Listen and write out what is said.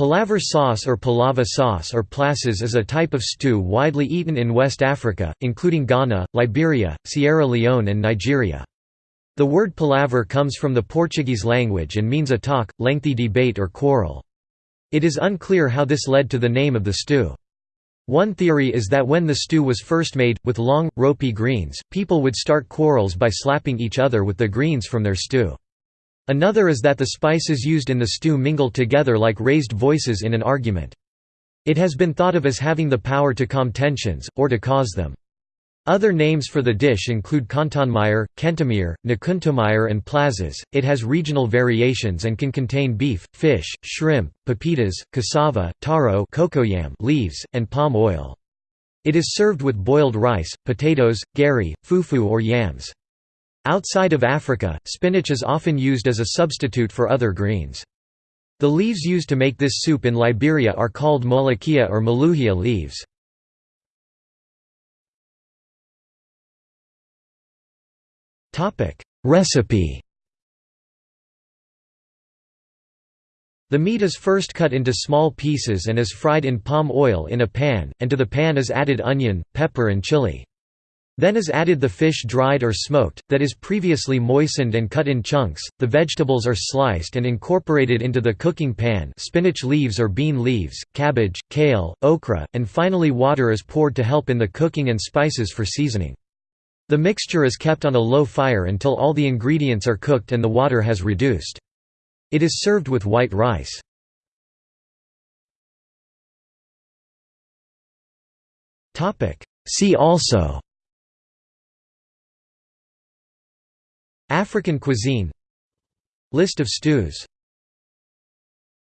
Palaver sauce or palava sauce or plasas is a type of stew widely eaten in West Africa, including Ghana, Liberia, Sierra Leone and Nigeria. The word palaver comes from the Portuguese language and means a talk, lengthy debate or quarrel. It is unclear how this led to the name of the stew. One theory is that when the stew was first made, with long, ropey greens, people would start quarrels by slapping each other with the greens from their stew. Another is that the spices used in the stew mingled together like raised voices in an argument. It has been thought of as having the power to calm tensions, or to cause them. Other names for the dish include Kantonmeier, Kentemir, Nakuntomeier and plasas. It has regional variations and can contain beef, fish, shrimp, pepitas, cassava, taro cocoyam leaves, and palm oil. It is served with boiled rice, potatoes, gari, fufu or yams. Outside of Africa, spinach is often used as a substitute for other greens. The leaves used to make this soup in Liberia are called molokia or maluhia leaves. Recipe The meat is first cut into small pieces and is fried in palm oil in a pan, and to the pan is added onion, pepper and chili. Then is added the fish dried or smoked, that is previously moistened and cut in chunks, the vegetables are sliced and incorporated into the cooking pan spinach leaves or bean leaves, cabbage, kale, okra, and finally water is poured to help in the cooking and spices for seasoning. The mixture is kept on a low fire until all the ingredients are cooked and the water has reduced. It is served with white rice. See also African cuisine. List of stews